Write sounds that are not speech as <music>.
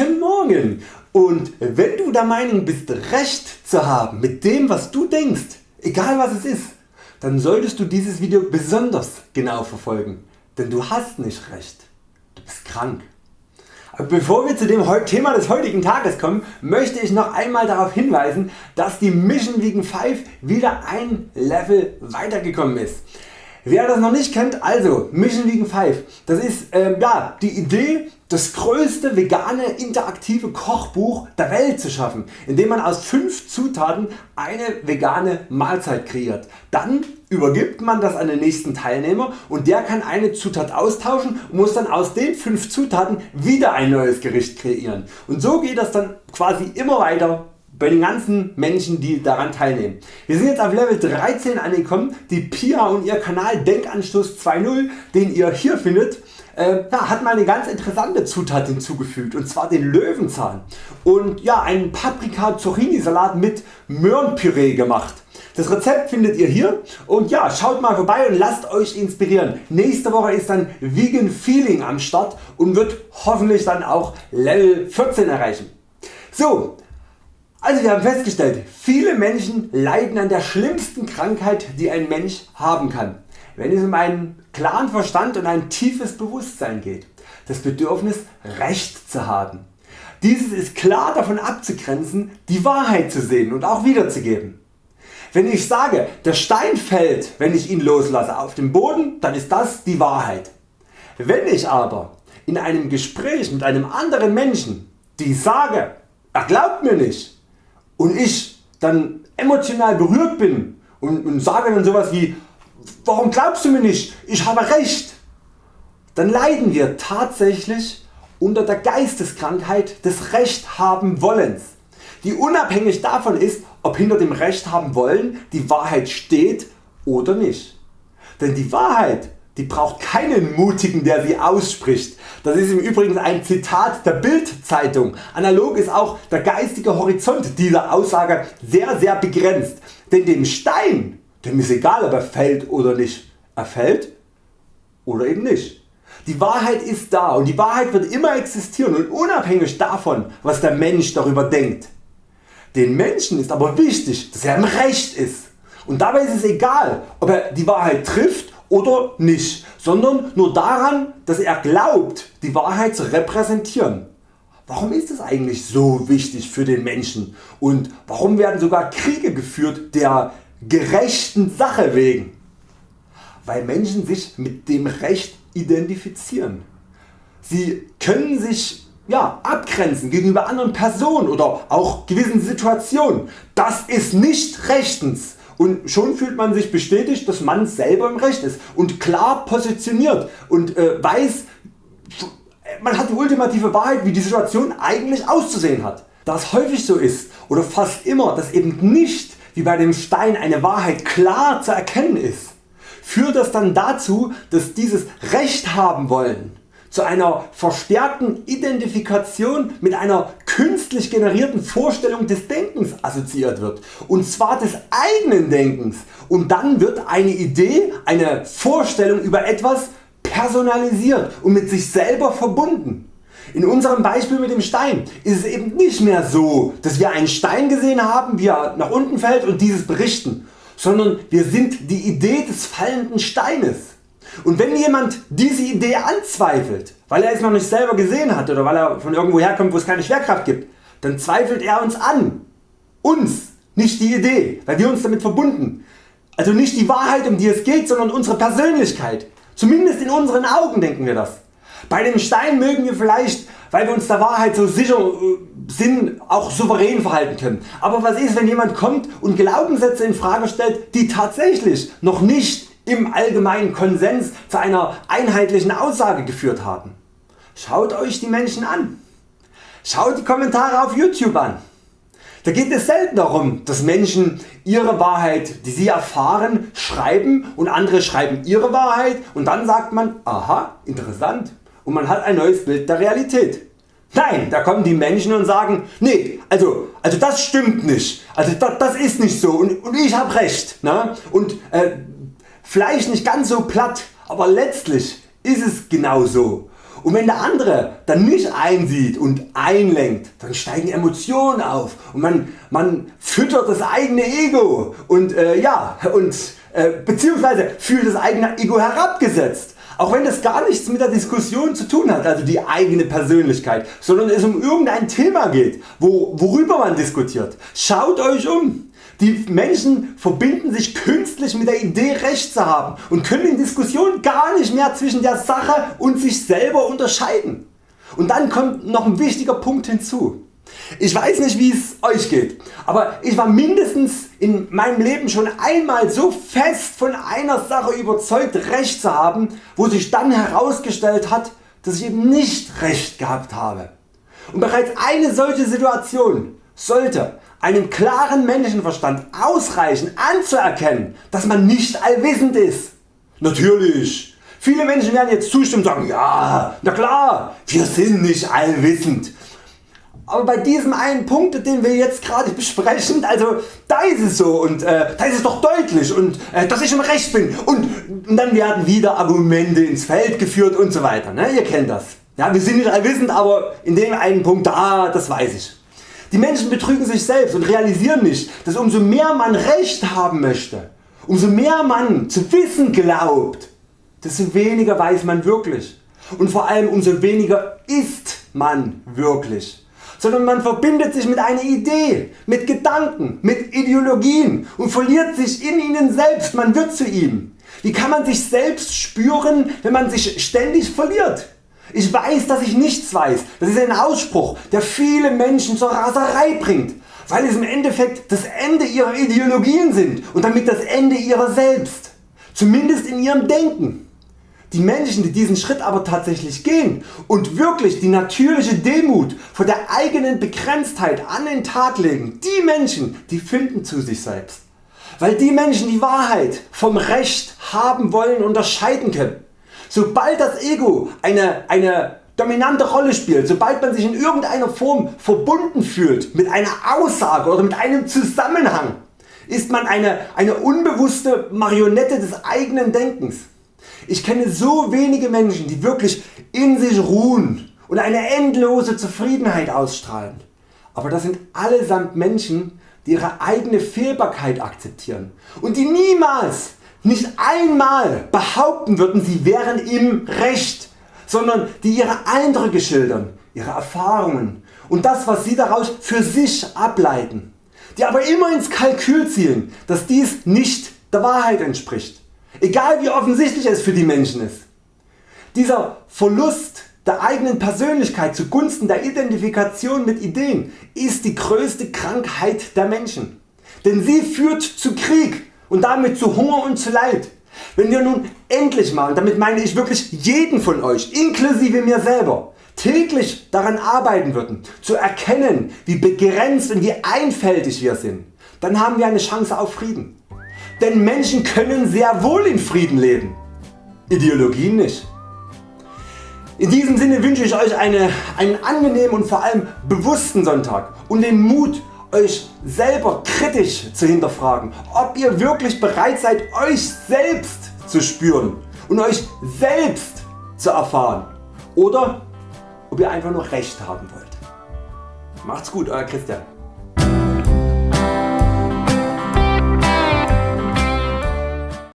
Guten Morgen und wenn du der Meinung bist Recht zu haben mit dem was du denkst, egal was es ist, dann solltest du dieses Video besonders genau verfolgen, denn du hast nicht Recht, du bist krank. Aber bevor wir zu dem Thema des heutigen Tages kommen, möchte ich noch einmal darauf hinweisen, dass die Mission Vegan 5 wieder ein Level weitergekommen ist. Wer das noch nicht kennt, also Mission Vegan 5, das ist ähm, ja, die Idee das größte vegane interaktive Kochbuch der Welt zu schaffen, indem man aus 5 Zutaten eine vegane Mahlzeit kreiert. Dann übergibt man das an den nächsten Teilnehmer und der kann eine Zutat austauschen und muss dann aus den 5 Zutaten wieder ein neues Gericht kreieren. Und so geht das dann quasi immer weiter bei den ganzen Menschen die daran teilnehmen. Wir sind jetzt auf Level 13 angekommen, die Pia und ihr Kanal Denkanstoß 2.0 den ihr hier findet äh, ja, hat mal eine ganz interessante Zutat hinzugefügt und zwar den Löwenzahn und ja, einen Paprika Zucchini Salat mit Möhrenpüree gemacht. Das Rezept findet ihr hier und ja, schaut mal vorbei und lasst Euch inspirieren. Nächste Woche ist dann Vegan Feeling am Start und wird hoffentlich dann auch Level 14 erreichen. So, also wir haben festgestellt, viele Menschen leiden an der schlimmsten Krankheit die ein Mensch haben kann. Wenn es um einen klaren Verstand und ein tiefes Bewusstsein geht, das Bedürfnis Recht zu haben. Dieses ist klar davon abzugrenzen die Wahrheit zu sehen und auch wiederzugeben. Wenn ich sage der Stein fällt wenn ich ihn loslasse auf den Boden, dann ist das die Wahrheit. Wenn ich aber in einem Gespräch mit einem anderen Menschen die sage er glaubt mir nicht und ich dann emotional berührt bin und, und sage dann sowas wie warum glaubst du mir nicht, ich habe Recht, dann leiden wir tatsächlich unter der Geisteskrankheit des Recht haben wollens, die unabhängig davon ist ob hinter dem Recht haben wollen die Wahrheit steht oder nicht. Denn die Wahrheit die braucht keinen Mutigen der sie ausspricht. Das ist im Übrigen ein Zitat der Bild-Zeitung. Analog ist auch der geistige Horizont dieser Aussage sehr sehr begrenzt. Denn dem Stein dem ist egal ob er fällt oder nicht. Er fällt oder eben nicht. Die Wahrheit ist da und die Wahrheit wird immer existieren und unabhängig davon was der Mensch darüber denkt. Den Menschen ist aber wichtig dass er im Recht ist und dabei ist es egal ob er die Wahrheit trifft oder nicht, sondern nur daran dass er glaubt die Wahrheit zu repräsentieren. Warum ist es eigentlich so wichtig für den Menschen und warum werden sogar Kriege geführt der gerechten Sache wegen, weil Menschen sich mit dem Recht identifizieren. Sie können sich ja, abgrenzen gegenüber anderen Personen oder auch gewissen Situationen. Das ist nicht rechtens und schon fühlt man sich bestätigt dass man selber im Recht ist und klar positioniert und äh, weiß man hat die ultimative Wahrheit wie die Situation eigentlich auszusehen hat. Da es häufig so ist oder fast immer dass eben nicht wie bei dem Stein eine Wahrheit klar zu erkennen ist, führt das dann dazu dass dieses Recht haben wollen zu einer verstärkten Identifikation mit einer künstlich generierten Vorstellung des Denkens assoziiert wird und zwar des eigenen Denkens und dann wird eine Idee, eine Vorstellung über etwas personalisiert und mit sich selber verbunden. In unserem Beispiel mit dem Stein ist es eben nicht mehr so dass wir einen Stein gesehen haben wie er nach unten fällt und dieses berichten, sondern wir sind die Idee des fallenden Steines. Und wenn jemand diese Idee anzweifelt, weil er es noch nicht selber gesehen hat oder weil er von irgendwo herkommt wo es keine Schwerkraft gibt, dann zweifelt er uns an. Uns, nicht die Idee, weil wir uns damit verbunden. Also nicht die Wahrheit um die es geht, sondern unsere Persönlichkeit. Zumindest in unseren Augen denken wir das. Bei dem Stein mögen wir vielleicht weil wir uns der Wahrheit so sicher äh, sind auch souverän verhalten können. Aber was ist wenn jemand kommt und Glaubenssätze in Frage stellt die tatsächlich noch nicht im allgemeinen Konsens zu einer einheitlichen Aussage geführt haben? Schaut Euch die Menschen an. Schaut die Kommentare auf YouTube an. Da geht es selten darum dass Menschen ihre Wahrheit die sie erfahren schreiben und andere schreiben ihre Wahrheit und dann sagt man aha interessant und man hat ein neues Bild der Realität. Nein, da kommen die Menschen und sagen, nee, also, also das stimmt nicht, also das, das ist nicht so und, und ich habe recht. Ne? Und äh, vielleicht nicht ganz so platt, aber letztlich ist es genau so. Und wenn der andere dann nicht einsieht und einlenkt, dann steigen Emotionen auf und man, man füttert das eigene Ego und, äh, ja, und äh, beziehungsweise fühlt das eigene Ego herabgesetzt. Auch wenn das gar nichts mit der Diskussion zu tun hat, also die eigene Persönlichkeit, sondern es um irgendein Thema geht, wo, worüber man diskutiert. Schaut Euch um. Die Menschen verbinden sich künstlich mit der Idee Recht zu haben und können in Diskussionen gar nicht mehr zwischen der Sache und sich selber unterscheiden. Und dann kommt noch ein wichtiger Punkt hinzu. Ich weiß nicht wie es Euch geht, aber ich war mindestens in meinem Leben schon einmal so fest von einer Sache überzeugt Recht zu haben, wo sich dann herausgestellt hat, dass ich eben nicht Recht gehabt habe. Und bereits eine solche Situation sollte einem klaren Menschenverstand ausreichen anzuerkennen, dass man nicht allwissend ist. Natürlich, viele Menschen werden jetzt zustimmen und sagen, ja, na klar, wir sind nicht allwissend. Aber bei diesem einen Punkt den wir jetzt gerade <laughs> besprechen, also da ist es so und äh, da ist es doch deutlich und äh, dass ich im Recht bin und, und, dann werden wieder Argumente ins Feld geführt und so weiter. Ne? Ihr kennt das. Ja, wir sind nicht allwissend, aber in dem einen Punkt da, das weiß ich. Die Menschen betrügen sich selbst und realisieren nicht, dass umso mehr man Recht haben möchte, umso mehr man zu wissen glaubt, desto weniger weiß man wirklich und vor allem umso weniger ist man wirklich. Sondern man verbindet sich mit einer Idee, mit Gedanken, mit Ideologien und verliert sich in ihnen selbst, man wird zu ihm. Wie kann man sich selbst spüren wenn man sich ständig verliert? Ich weiß dass ich nichts weiß, das ist ein Ausspruch der viele Menschen zur Raserei bringt, weil es im Endeffekt das Ende ihrer Ideologien sind und damit das Ende ihrer selbst, zumindest in ihrem Denken. Die Menschen die diesen Schritt aber tatsächlich gehen und wirklich die natürliche Demut vor der eigenen Begrenztheit an den Tag legen, die Menschen die finden zu sich selbst. Weil die Menschen die Wahrheit vom Recht haben wollen unterscheiden können Sobald das Ego eine, eine dominante Rolle spielt, sobald man sich in irgendeiner Form verbunden fühlt mit einer Aussage oder mit einem Zusammenhang, ist man eine, eine unbewusste Marionette des eigenen Denkens. Ich kenne so wenige Menschen die wirklich in sich ruhen und eine endlose Zufriedenheit ausstrahlen. Aber das sind allesamt Menschen die ihre eigene Fehlbarkeit akzeptieren und die niemals nicht einmal behaupten würden sie wären im Recht, sondern die ihre Eindrücke schildern, ihre Erfahrungen und das was sie daraus für sich ableiten, die aber immer ins Kalkül zielen, dass dies nicht der Wahrheit entspricht, egal wie offensichtlich es für die Menschen ist. Dieser Verlust der eigenen Persönlichkeit zugunsten der Identifikation mit Ideen ist die größte Krankheit der Menschen, denn sie führt zu Krieg und damit zu Hunger und zu Leid. Wenn wir nun endlich mal, damit meine ich wirklich jeden von Euch, inklusive mir selber, täglich daran arbeiten würden, zu erkennen wie begrenzt und wie einfältig wir sind, dann haben wir eine Chance auf Frieden. Denn Menschen können sehr wohl in Frieden leben, Ideologien nicht. In diesem Sinne wünsche ich Euch eine, einen angenehmen und vor allem bewussten Sonntag und den Mut Euch selber kritisch zu hinterfragen, ob ihr wirklich bereit seid Euch selbst zu spüren und Euch selbst zu erfahren oder ob ihr einfach nur Recht haben wollt. Macht's gut Euer Christian.